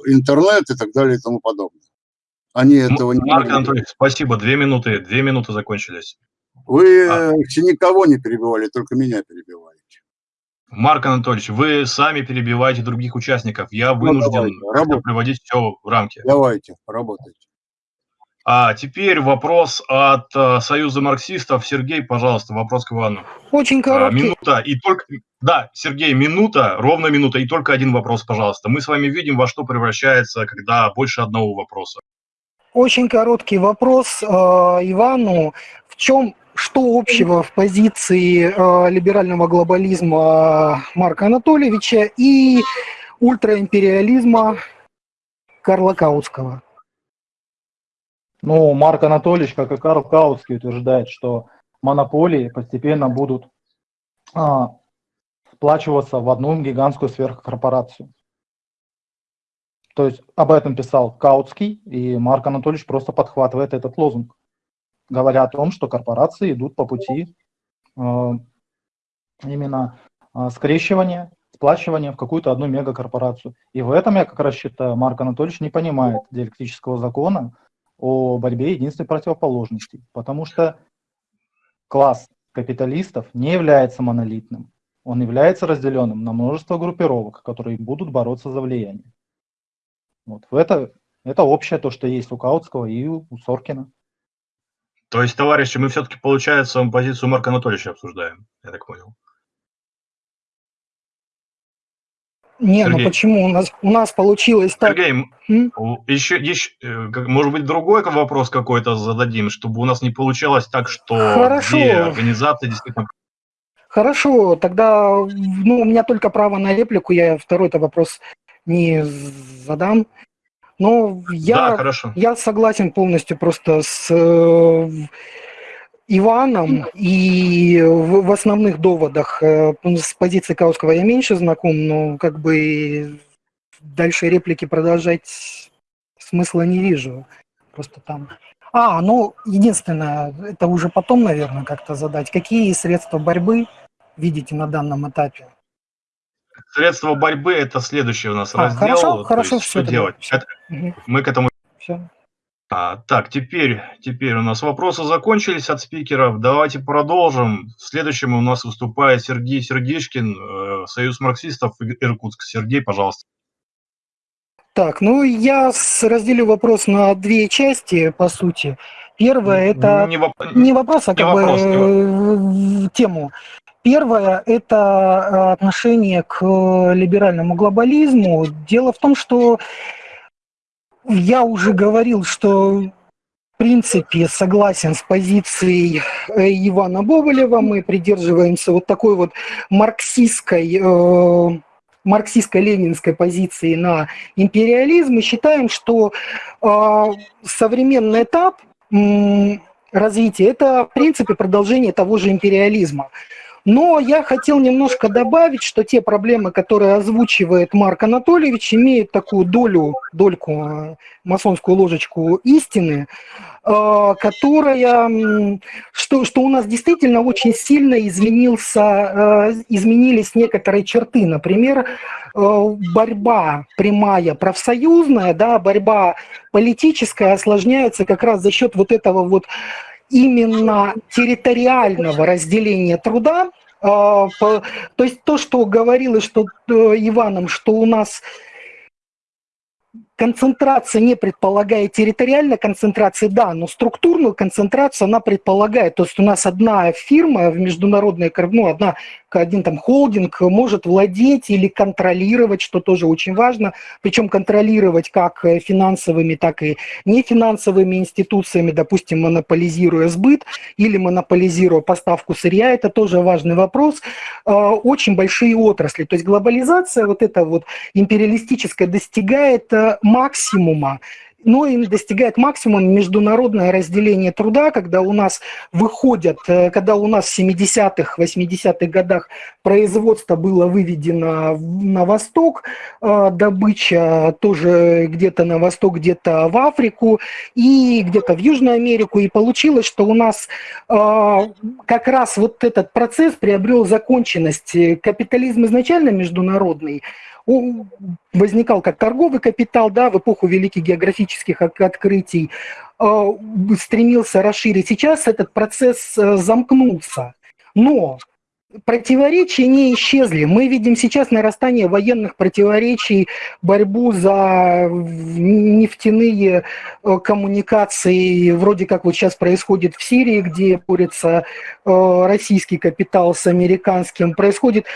Speaker 3: интернет и так далее и тому подобное. Они этого
Speaker 1: Марк не Марк Анатольевич, спасибо. Две минуты, две минуты закончились.
Speaker 3: Вы а. никого не перебивали, только меня перебиваете.
Speaker 1: Марк Анатольевич, вы сами перебиваете других участников. Я ну, вынужден ну, приводить все в рамки.
Speaker 3: Давайте, работайте.
Speaker 1: А теперь вопрос от uh, Союза марксистов. Сергей, пожалуйста, вопрос к Ивану.
Speaker 2: Очень а, короткий.
Speaker 1: А, минута и только... Да, Сергей, минута, ровно минута и только один вопрос, пожалуйста. Мы с вами видим, во что превращается, когда больше одного вопроса.
Speaker 2: Очень короткий вопрос э, Ивану. В чем, что общего в позиции э, либерального глобализма Марка Анатольевича и ультраимпериализма Карла Каутского?
Speaker 4: Ну, Марк Анатольевич, как и Карл Каутский, утверждает, что монополии постепенно будут а, сплачиваться в одну гигантскую сверхкорпорацию. То есть об этом писал Каутский, и Марк Анатольевич просто подхватывает этот лозунг, говоря о том, что корпорации идут по пути э, именно э, скрещивания, сплачивания в какую-то одну мегакорпорацию. И в этом, я как раз считаю, Марк Анатольевич не понимает диалектического закона о борьбе единственной противоположностей, потому что класс капиталистов не является монолитным, он является разделенным на множество группировок, которые будут бороться за влияние. Вот. Это, это общее то, что есть у Каутского и у Соркина.
Speaker 1: То есть, товарищи, мы все-таки, получается, позицию Марка Анатольевича обсуждаем, я так понял.
Speaker 2: Не, ну Сергей. ну почему? У нас, у нас получилось так...
Speaker 1: Сергей, М? еще, еще, э, может быть, другой вопрос какой-то зададим, чтобы у нас не получалось так, что
Speaker 2: Хорошо.
Speaker 1: две организации действительно...
Speaker 2: Хорошо, тогда ну, у меня только право на реплику, я второй-то вопрос не задам. Но я, да, я согласен полностью просто с э, Иваном, и в, в основных доводах э, с позиции Кауского я меньше знаком, но как бы дальше реплики продолжать смысла не вижу. Просто там... А, ну, единственное, это уже потом, наверное, как-то задать. Какие средства борьбы видите на данном этапе?
Speaker 1: Средства борьбы – это следующий у нас
Speaker 2: а,
Speaker 1: раздел.
Speaker 2: Хорошо, хорошо,
Speaker 1: есть, что делать? Все. Это, угу. Мы к этому...
Speaker 2: Все.
Speaker 1: А, так, теперь, теперь у нас вопросы закончились от спикеров. Давайте продолжим. Следующим у нас выступает Сергей Сергеишкин, э, Союз марксистов Иркутск. Сергей, пожалуйста.
Speaker 2: Так, ну я разделю вопрос на две части, по сути. Первое это не, воп... не вопрос, а как не бы вопрос, не... тему. Первое – это э, отношение к либеральному глобализму. Дело в том, что я уже говорил, что в принципе согласен с позицией э, Ивана Боболева. Мы придерживаемся вот такой вот марксистской, э, марксистско-ленинской позиции на империализм и считаем, что э, современный этап э, развития – это в принципе продолжение того же империализма. Но я хотел немножко добавить, что те проблемы, которые озвучивает Марк Анатольевич, имеют такую долю, дольку, э, масонскую ложечку истины, э, которая, что, что у нас действительно очень сильно изменился, э, изменились некоторые черты. Например, борьба прямая профсоюзная, да, борьба политическая осложняется как раз за счет вот этого вот именно территориального разделения труда, а, то есть то, что говорилось что, э, Иваном, что у нас концентрация не предполагает территориальной концентрации, да, но структурную концентрацию она предполагает. То есть у нас одна фирма в международной, ну, одна, один там холдинг может владеть или контролировать, что тоже очень важно, причем контролировать как финансовыми, так и нефинансовыми институциями, допустим, монополизируя сбыт или монополизируя поставку сырья, это тоже важный вопрос. А, очень большие отрасли, то есть глобализация вот эта вот империалистическая достигает э, максимума, но и достигает максимума международное разделение труда, когда у нас выходят, э, когда у нас в 70-х, 80-х годах производство было выведено на восток, э, добыча тоже где-то на восток, где-то в Африку и где-то в Южную Америку, и получилось, что у нас как раз вот этот процесс приобрел законченность. Капитализм изначально международный, возникал как торговый капитал, да, в эпоху великих географических открытий, а, стремился расширить. Сейчас этот процесс э, замкнулся. Но противоречия не исчезли. Мы видим сейчас нарастание военных противоречий, борьбу за нефтяные э, коммуникации, вроде как вот сейчас происходит в Сирии, где борется э, российский капитал с американским. Происходит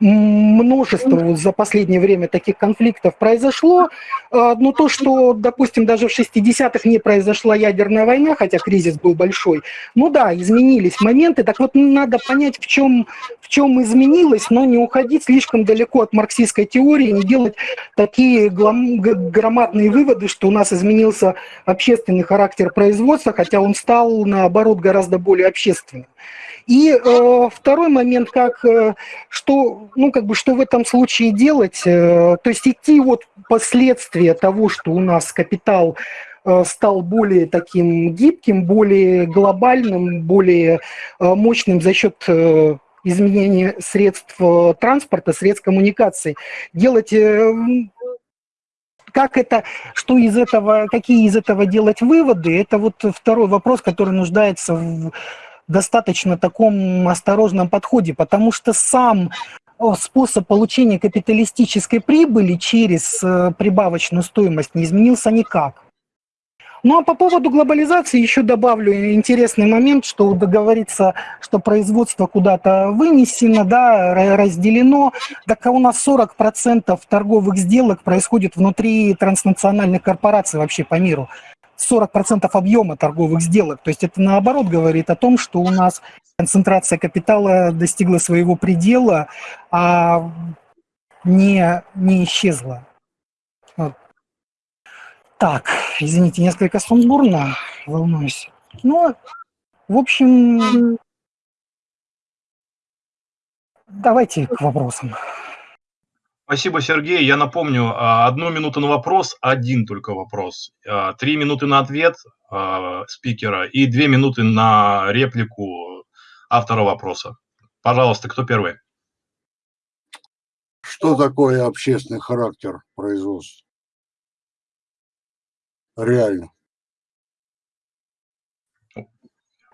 Speaker 2: множество за последнее время таких конфликтов произошло, а, но то, что, допустим, даже в 60-х не произошла ядерная война, хотя кризис был большой, ну да, изменились моменты, так вот надо понять, в чем, в чем изменилось, но не уходить слишком далеко от марксистской теории, не делать такие громадные выводы, что у нас изменился общественный характер производства, хотя он стал, наоборот, гораздо более общественным. И э, второй момент, как, э, что, ну, как бы, что в этом случае делать, э, то есть идти вот последствия того, что у нас капитал э, стал более таким гибким, более глобальным, более э, мощным за счет изменения средств транспорта, средств коммуникации. Делать как это, что из этого, какие из этого делать выводы, это вот второй вопрос, который нуждается в достаточно таком осторожном подходе, потому что сам способ получения капиталистической прибыли через э, прибавочную стоимость не изменился никак. Ну а по поводу глобализации еще добавлю интересный момент, что договориться, что производство куда-то вынесено, да, разделено, так а у нас 40% торговых сделок происходит внутри транснациональных корпораций вообще по миру. 40% объема торговых сделок. То есть это наоборот говорит о том, что у нас концентрация капитала достигла своего предела, а не, не исчезла. Вот. Так, извините, несколько сумбурно, волнуюсь. Ну, в общем, давайте к вопросам.
Speaker 1: Спасибо, Сергей. Я напомню, а, одну минуту на вопрос, один только вопрос. А, три минуты на ответ а, спикера и две минуты на реплику автора вопроса. Пожалуйста, кто первый?
Speaker 3: Что такое общественный характер производства? Реально.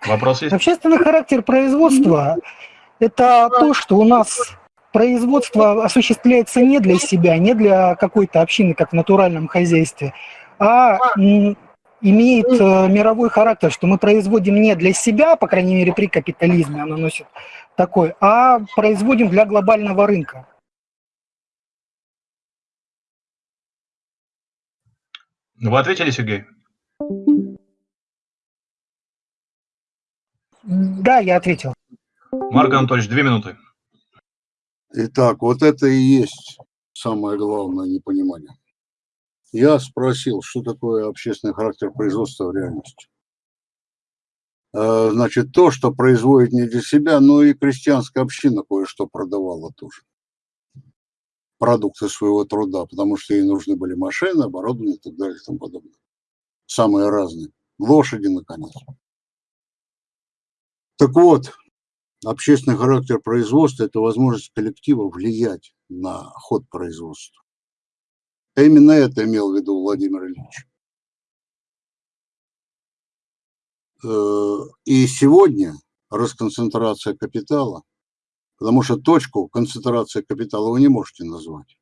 Speaker 1: Вопрос есть?
Speaker 2: Общественный характер производства – это то, что у нас производство осуществляется не для себя, не для какой-то общины, как в натуральном хозяйстве, а имеет э, мировой характер, что мы производим не для себя, по крайней мере при капитализме оно носит такой, а производим для глобального рынка.
Speaker 1: Вы ответили, Сергей?
Speaker 2: Да, я ответил.
Speaker 1: Марк Анатольевич, две минуты.
Speaker 3: Итак, вот это и есть самое главное непонимание. Я спросил, что такое общественный характер производства в реальности. Э, значит, то, что производит не для себя, но и крестьянская община кое-что продавала тоже. Продукты своего труда, потому что ей нужны были машины, оборудование и так далее и тому подобное. Самые разные. Лошади, наконец. Так вот, Общественный характер производства – это возможность коллектива влиять на ход производства. А именно это имел в виду Владимир Ильич. Э, и сегодня расконцентрация капитала, потому что точку концентрации капитала вы не можете назвать.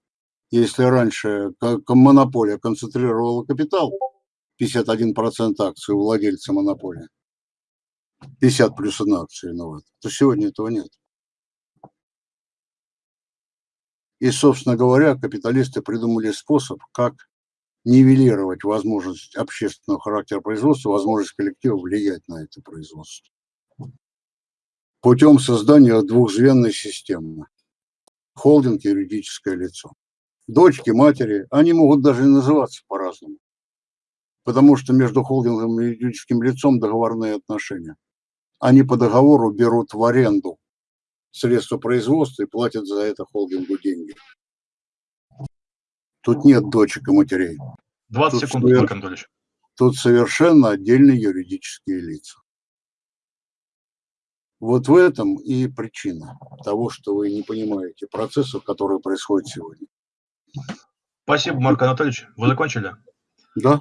Speaker 3: Если раньше монополия концентрировала капитал, 51% акций у владельца монополии, 50 плюс одна акция виновата, то сегодня этого нет. И, собственно говоря, капиталисты придумали способ, как нивелировать возможность общественного характера производства, возможность коллектива влиять на это производство. Путем создания двухзвенной системы. Холдинг юридическое лицо. Дочки, матери, они могут даже называться по-разному. Потому что между холдингом и юридическим лицом договорные отношения. Они по договору берут в аренду средства производства и платят за это холдингу деньги. Тут нет дочек и матерей.
Speaker 1: 20
Speaker 3: Тут
Speaker 1: секунд,
Speaker 3: свер-
Speaker 1: Марк Анатольевич.
Speaker 3: Тут совершенно отдельные юридические лица. Вот в этом и причина того, что вы не понимаете процессов, которые происходят сегодня.
Speaker 1: Спасибо, Марк Анатольевич. Вы закончили?
Speaker 3: Да?